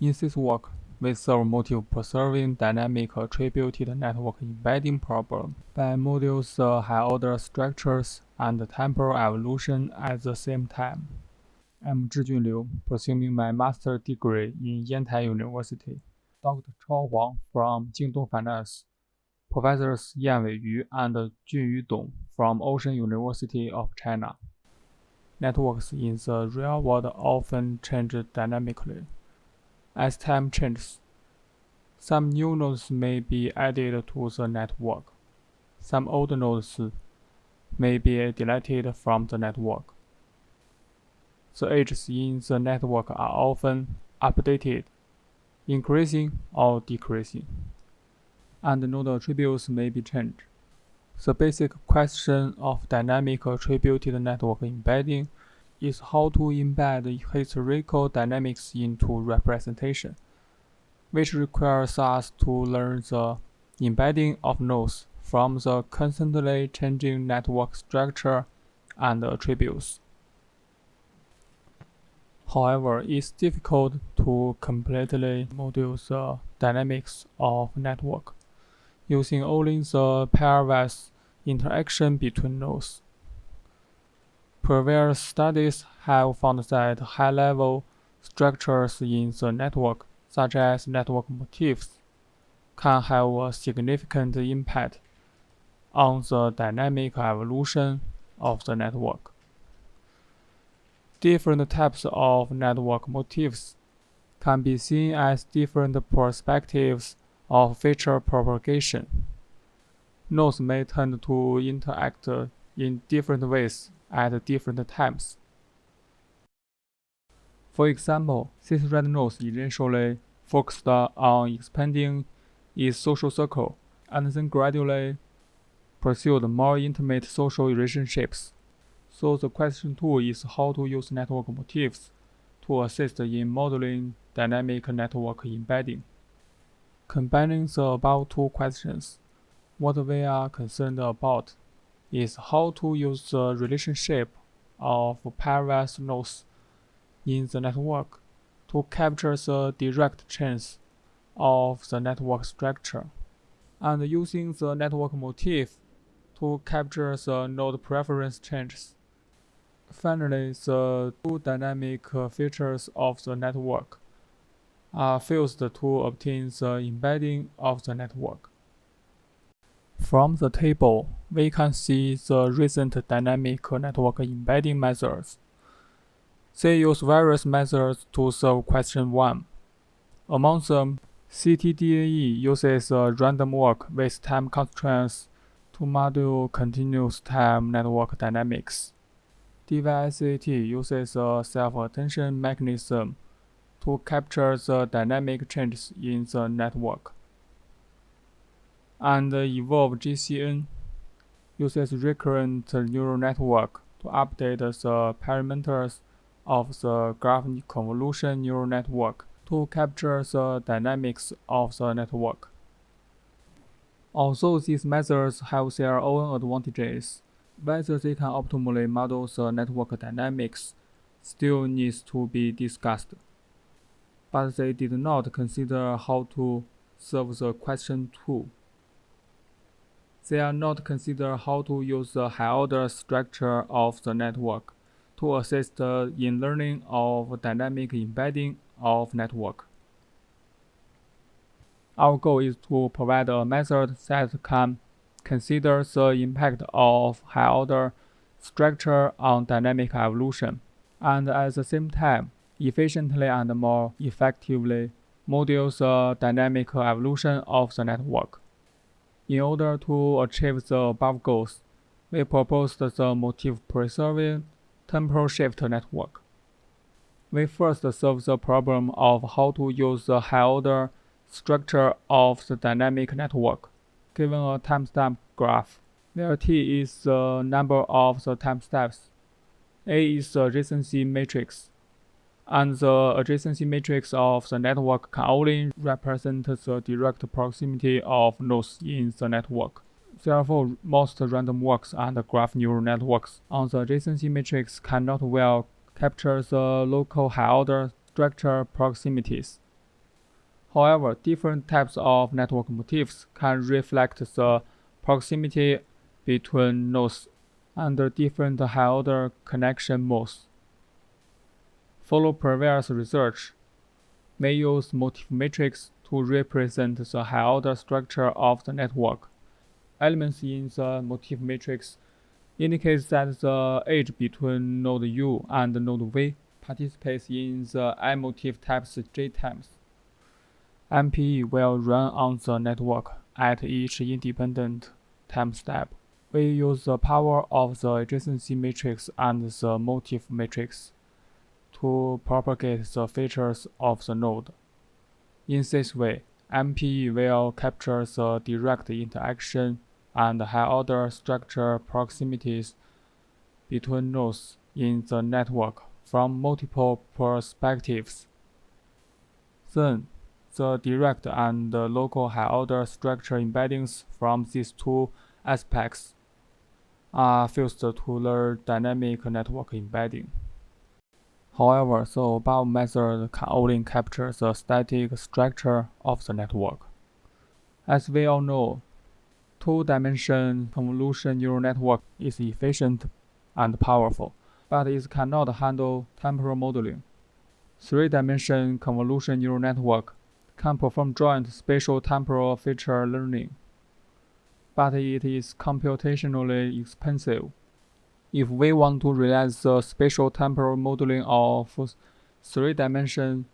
In this work, we solve motif-preserving dynamic attributed network embedding problem by modeling the high-order structures and temporal evolution at the same time. I'm Zhijun Liu, pursuing my master degree in Yantai University. Dr. Chao Huang from Jingdong Finance, Professors Yanwei Yu and Junyu Dong from Ocean University of China. Networks in the real world often change dynamically. As time changes, some new nodes may be added to the network. Some old nodes may be deleted from the network. The edges in the network are often updated, increasing or decreasing, and node attributes may be changed. The basic question of dynamic attributed network embedding is how to embed historical dynamics into representation, which requires us to learn the embedding of nodes from the constantly changing network structure and attributes. However, it's difficult to completely model the dynamics of network using only the pairwise interaction between nodes. Previous studies have found that high-level structures in the network, such as network motifs, can have a significant impact on the dynamic evolution of the network. Different types of network motifs can be seen as different perspectives of feature propagation. Nodes may tend to interact in different ways at different times. For example, cis-red nodes initially focused on expanding its social circle and then gradually pursued more intimate social relationships. So the question two is how to use network motifs to assist in modeling dynamic network embedding. Combining the above two questions, what we are concerned about is how to use the relationship of pairwise nodes in the network to capture the direct change of the network structure, and using the network motif to capture the node preference changes. Finally, the two dynamic features of the network are fused to obtain the embedding of the network. From the table, we can see the recent dynamic network embedding methods. They use various methods to solve question 1. Among them, CTDNE uses a random walk with time constraints to model continuous time network dynamics. DYSAT uses a self-attention mechanism to capture the dynamic changes in the network and Evolve GCN uses recurrent neural network to update the parameters of the graph convolution neural network to capture the dynamics of the network. Although these methods have their own advantages, whether they can optimally model the network dynamics still needs to be discussed. But they did not consider how to solve the question 2. They are not consider how to use the high-order structure of the network to assist in learning of dynamic embedding of network. Our goal is to provide a method that can consider the impact of high-order structure on dynamic evolution, and at the same time, efficiently and more effectively model the dynamic evolution of the network. In order to achieve the above goals, we proposed the motif-preserving temporal shift network. We first solve the problem of how to use the high-order structure of the dynamic network, given a timestamp graph, where t is the number of the time steps, a is the adjacency matrix, and the adjacency matrix of the network can only represent the direct proximity of nodes in the network. Therefore, most random walks and graph neural networks on the adjacency matrix cannot well capture the local high-order structure proximities. However, different types of network motifs can reflect the proximity between nodes under different high-order connection modes. Follow previous research may use motif matrix to represent the high-order structure of the network. Elements in the motif matrix indicate that the edge between node U and node V participates in the I-motif types J times. MPE will run on the network at each independent time step. We use the power of the adjacency matrix and the motif matrix to propagate the features of the node. In this way, MPE will capture the direct interaction and high-order structure proximities between nodes in the network from multiple perspectives. Then, the direct and local high-order structure embeddings from these two aspects are fused to learn dynamic network embedding. However, the above method can only capture the static structure of the network. As we all know, two-dimension convolution neural network is efficient and powerful, but it cannot handle temporal modeling. Three-dimension convolution neural network can perform joint spatial temporal feature learning, but it is computationally expensive. If we want to realize the spatial temporal modeling of three-dimension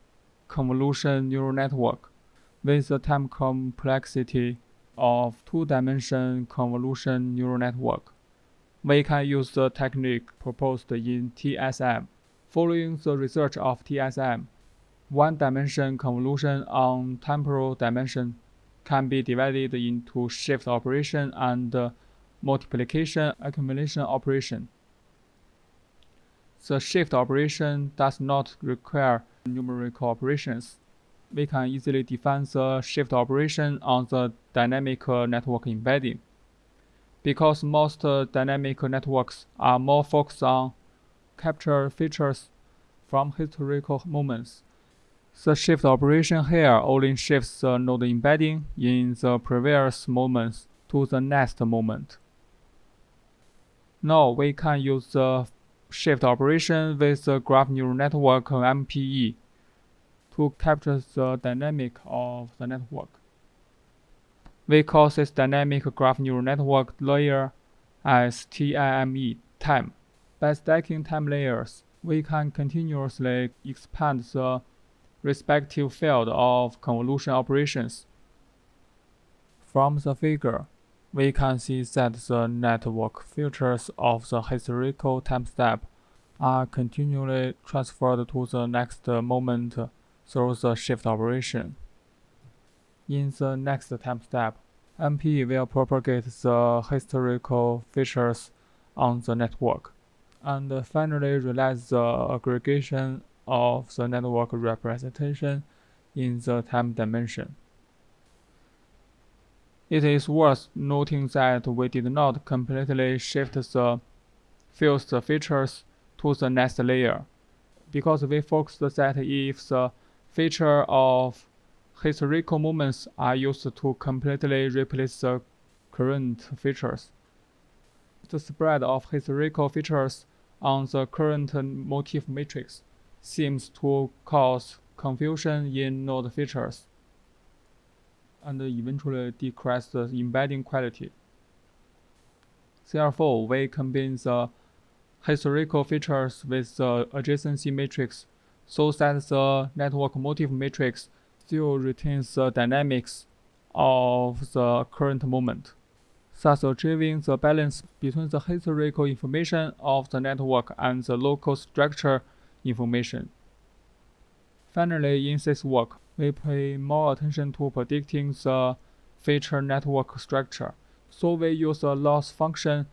convolution neural network with the time complexity of two-dimension convolution neural network, we can use the technique proposed in TSM. Following the research of TSM, one-dimension convolution on temporal dimension can be divided into shift operation and multiplication accumulation operation. The shift operation does not require numerical operations. We can easily define the shift operation on the dynamic network embedding. Because most dynamic networks are more focused on capture features from historical moments, the shift operation here only shifts the node embedding in the previous moments to the next moment. Now we can use the shift operation with the graph neural network MPE to capture the dynamic of the network. We call this dynamic graph neural network layer as TIME time. By stacking time layers, we can continuously expand the receptive field of convolution operations. From the figure, we can see that the network features of the historical time step are continually transferred to the next moment through the shift operation. In the next time step, MPE will propagate the historical features on the network, and finally realize the aggregation of the network representation in the time dimension. It is worth noting that we did not completely shift the fused features to the next layer, because we focused that if the feature of historical moments are used to completely replace the current features. The spread of historical features on the current motif matrix seems to cause confusion in node features and eventually decrease the embedding quality. Therefore, we combine the historical features with the adjacency matrix so that the network motif matrix still retains the dynamics of the current moment, thus achieving the balance between the historical information of the network and the local structure information. Finally, in this work, we pay more attention to predicting the feature network structure. So we use a loss function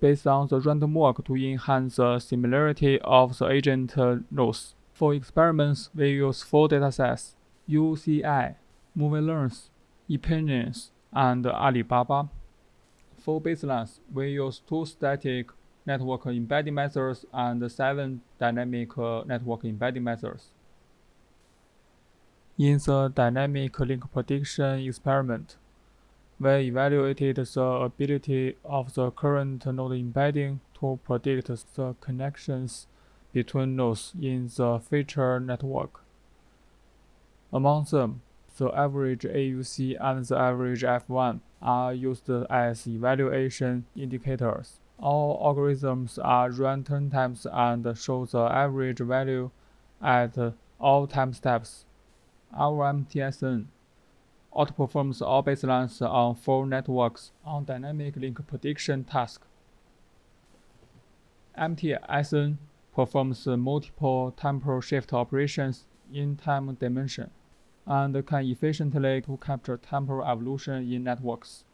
based on the random walk to enhance the similarity of the agent nodes. For experiments, we use four datasets, UCI, MovieLens, Epinions, and Alibaba. For baselines, we use two static network embedding methods and seven dynamic uh, network embedding methods. In the dynamic link prediction experiment, we evaluated the ability of the current node embedding to predict the connections between nodes in the feature network. Among them, the average AUC and the average F1 are used as evaluation indicators. All algorithms are run 10 times and show the average value at all time steps. Our MTSN outperforms all baselines on full networks on dynamic link prediction task. MTSN performs multiple temporal shift operations in time dimension and can efficiently to capture temporal evolution in networks.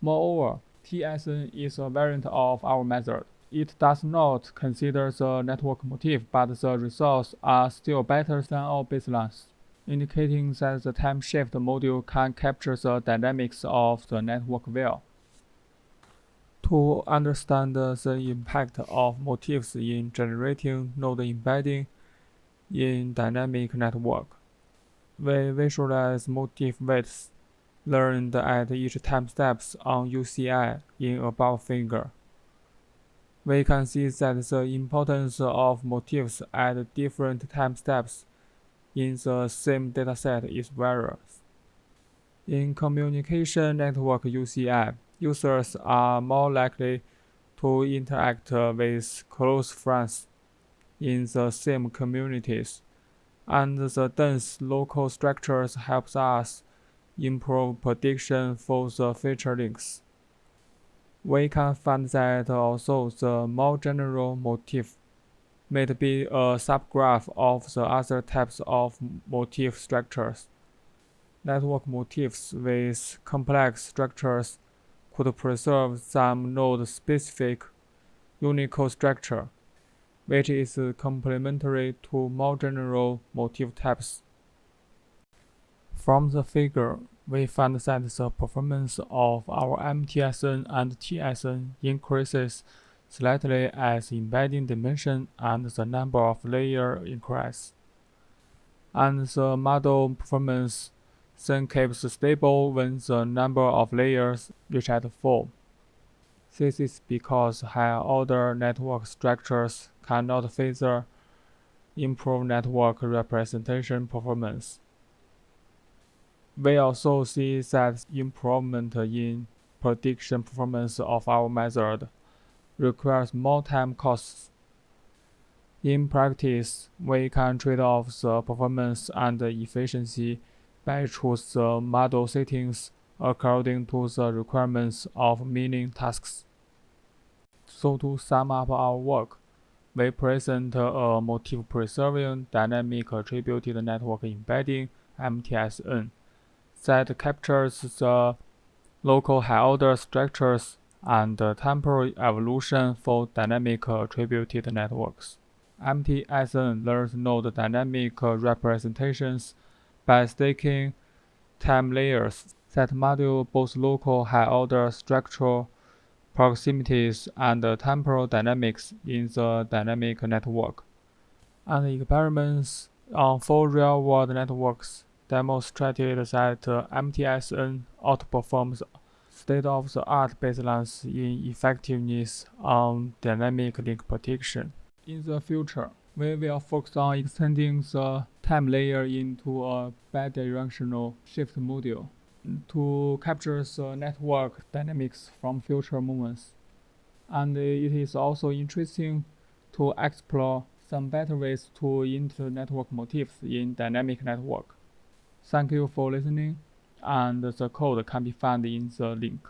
Moreover, TSN is a variant of our method. It does not consider the network motif, but the results are still better than all baselines indicating that the time shift module can capture the dynamics of the network well. To understand the impact of motifs in generating node embedding in dynamic network, we visualize motif weights learned at each time steps on UCI in above figure. We can see that the importance of motifs at different time steps in the same dataset is various. In communication network UCI, users are more likely to interact with close friends in the same communities, and the dense local structures helps us improve prediction for the feature links. We can find that also the more general motif may be a subgraph of the other types of motif structures. Network motifs with complex structures could preserve some node-specific Unicode structure, which is complementary to more general motif types. From the figure, we find that the performance of our MTSN and TSN increases slightly as embedding dimension and the number of layers increase. And the model performance then keeps stable when the number of layers reach at 4. This is because higher-order network structures cannot further improve network representation performance. We also see that improvement in prediction performance of our method requires more time costs. In practice, we can trade off the performance and efficiency by choose the model settings according to the requirements of many tasks. So to sum up our work, we present a motif-preserving dynamic attributed network embedding MTSN that captures the local high-order structures and temporal evolution for dynamic attributed networks. MTSN learns node dynamic representations by staking time layers that module both local high-order structural proximities and temporal dynamics in the dynamic network. And experiments on four real-world networks demonstrated that MTSN outperforms state-of-the-art baselines in effectiveness on dynamic link prediction. In the future, we will focus on extending the time layer into a bidirectional shift module to capture the network dynamics from future movements. And it is also interesting to explore some better ways to enter network motifs in dynamic network. Thank you for listening and the code can be found in the link.